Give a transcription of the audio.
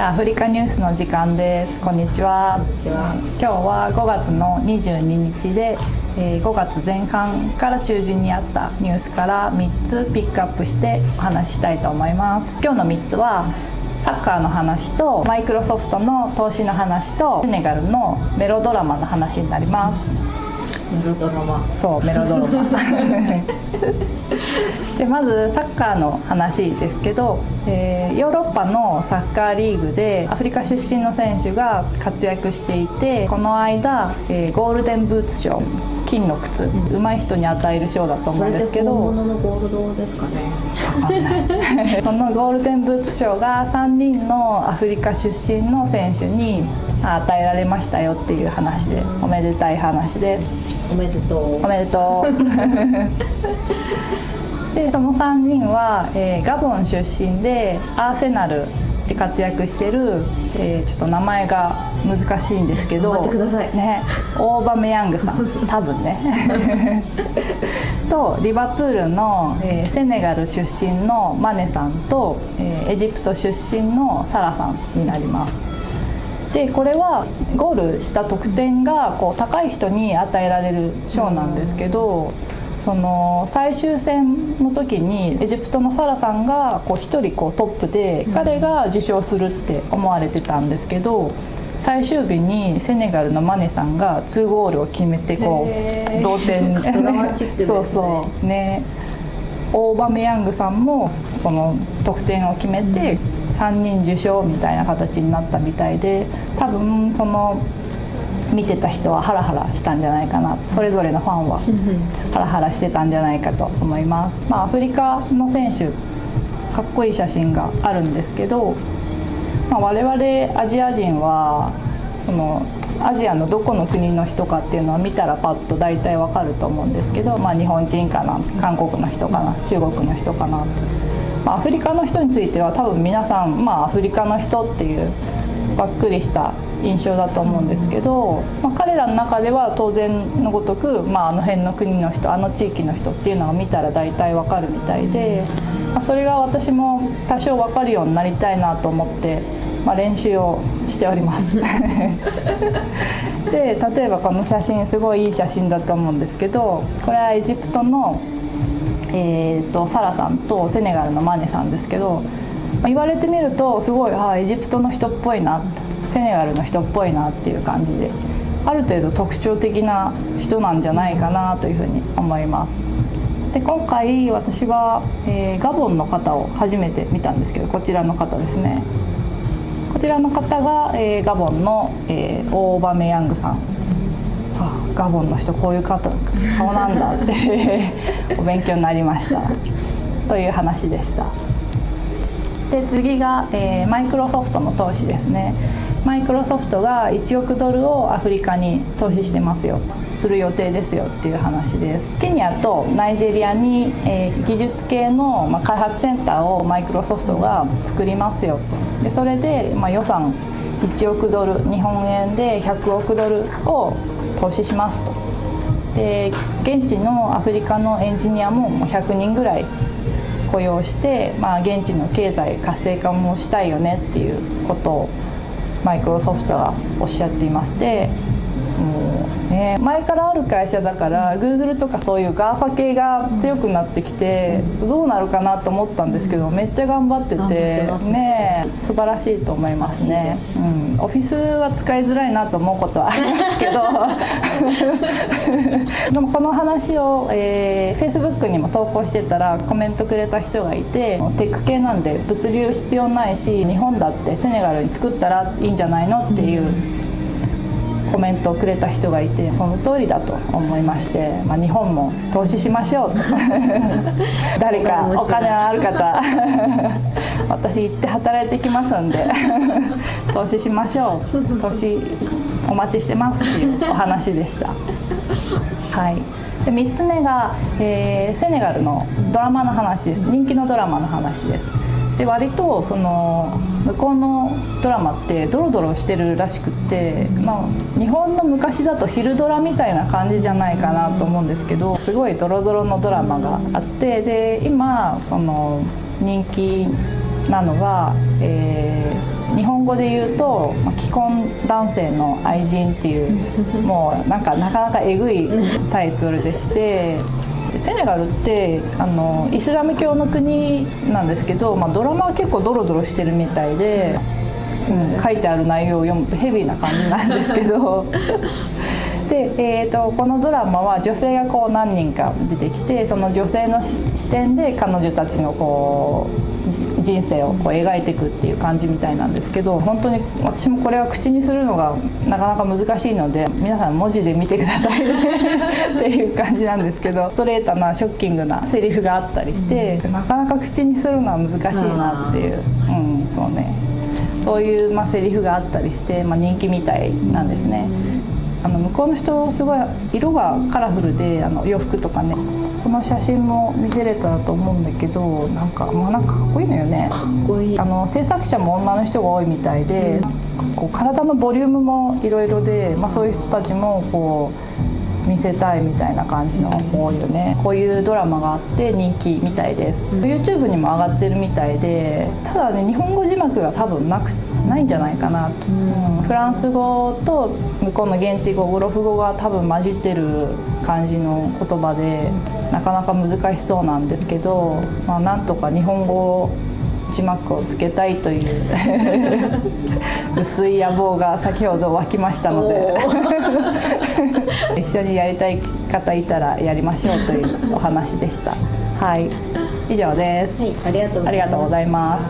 アフリカニュースの時間です。こんにちは。今日は5月の22日で5月前半から中旬にあったニュースから3つピックアップしてお話ししたいと思います。今日の3つはサッカーの話とマイクロソフトの投資の話とセネガルのメロドラマの話になります。メロドラマ。そうメロドラマ。でまずサッカーの話ですけど、えー、ヨーロッパのサッカーリーグでアフリカ出身の選手が活躍していてこの間、えー、ゴールデンブーツ賞金の靴、うん、上手い人に与える賞だと思うんですけど。本物のゴールドですかね。そのゴールデンブーツ賞が3人のアフリカ出身の選手に与えられましたよっていう話でおめでたい話ですおめでとう。おめでとう。でその3人は、えー、ガボン出身でアーセナルで活躍してる、えー、ちょっと名前が難しいんですけどね、オーバメヤングさん。多分ね。とリバプールの、えー、セネガル出身のマネさんと、えー、エジプト出身のサラさんになりますでこれはゴールした得点がこう高い人に与えられる賞なんですけど。その最終戦の時にエジプトのサラさんがこう1人こうトップで彼が受賞するって思われてたんですけど最終日にセネガルのマネさんが2ゴールを決めてこう同点。そうそう。ね。オーバメヤングさんもその得点を決めて3人受賞みたいな形になったみたいで多分その見てた人はハラハラしたんじゃないかな。それぞれのファンはハラハラしてたんじゃないかと思います、まあ、アフリカの選手かっこいい写真があるんですけど、まあ、我々アジア人はそのアジアのどこの国の人かっていうのは見たらパッと大体わかると思うんですけど、まあ、日本人かな韓国の人かな中国の人かな。アフリカの人については多分皆さん、まあ、アフリカの人っていうばっくりした印象だと思うんですけど、まあ、彼らの中では当然のごとく、まあ、あの辺の国の人あの地域の人っていうのを見たら大体わかるみたいで、まあ、それが私も多少わかるようになりたいなと思って、まあ、練習をしております。で例えばこの写真すごいいい写真だと思うんですけどこれはエジプトのえーと、サラさんとセネガルのマネさんですけど言われてみるとすごいあエジプトの人っぽいなセネガルの人っぽいなっていう感じである程度特徴的な人なんじゃないかなというふうに思います。で今回私は、えー、ガボンの方を初めて見たんですけどこちらの方ですねこちらの方が、えー、ガボンの、えー、オーバメヤングさんガボンの人こういう方顔なんだって お勉強になりました。という話でした。で次が、えー、マイクロソフトの投資ですね。マイクロソフトが1億ドルをアフリカに投資してますよ。する予定ですよっていう話です。ケニアとナイジェリアに、えー、技術系の、まあ、開発センターをマイクロソフトが作りますよと。でそれで、まあ、予算1億ドル日本円で100億ドルを投資しますと。で現地のアフリカのエンジニアも100人ぐらい雇用して、まあ、現地の経済活性化もしたいよねっていうことをマイクロソフトはおっしゃっていましてもうね前からある会社だから Google とかそういう GAFA 系が強くなってきてどうなるかなと思ったんですけどめっちゃ頑張っててね。素晴らしいと思いますね、うん、オフィスは使いづらいなと思うことはありますけど。でもこの話を、えー、Facebook にも投稿してたらコメントくれた人がいてテック系なんで物流必要ないし日本だってセネガルに作ったらいいんじゃないのっていうコメントをくれた人がいてその通りだと思いまして、まあ、日本も投資しましょうと。誰かお金のある方私行って働いてきますんで投資しましょう。投資お待ちしてますっていうお話でした。はい。で3つ目が、えー、セネガルのドラマの話です。人気のドラマの話です。で割とその向こうのドラマってドロドロしてるらしくって、まあ、日本の昔だと昼ドラみたいな感じじゃないかなと思うんですけどすごいドロドロのドラマがあってで今その人気なのが、えー、日本語で言うと、既婚男性の愛人っていうもうなんかなかなかえぐいタイトルでしてセネガルってあのイスラム教の国なんですけど、まあ、ドラマは結構ドロドロしてるみたいで、うん、書いてある内容を読むとヘビーな感じなんですけど。で、えーと、このドラマは女性がこう何人か出てきてその女性の視点で彼女たちのこう人生をこう描いていくっていう感じみたいなんですけど本当に私もこれは口にするのがなかなか難しいので皆さん文字で見てくださいっていう感じなんですけどストレートなショッキングなセリフがあったりして、なかなか口にするのは難しいなっていう、うん、そうねそういう、まあ、セリフがあったりして、まあ、人気みたいなんですね。あの向こうの人すごい色がカラフルであの洋服とかね。この写真も見せれたらと思うんだけどなんかまあなんかかっこいいのよね。かっこいい。あの制作者も女の人が多いみたいで、うん、こう体のボリュームもいろいろで、まあ、そういう人たちもこう見せたいみたいな感じの多いよねこういうドラマがあって人気みたいです、うん、YouTube にも上がってるみたいでただね日本語字幕が多分なくないんじゃないかなと、うん、フランス語と向こうの現地語ウロフ語が多分混じってる感じの言葉でなかなか難しそうなんですけど、まあ、なんとか日本語字幕をつけたいという 薄い野望が先ほど湧きましたので。一緒にやりたい方いたらやりましょうというお話でした。はい。以上です、はい、ありがとうございます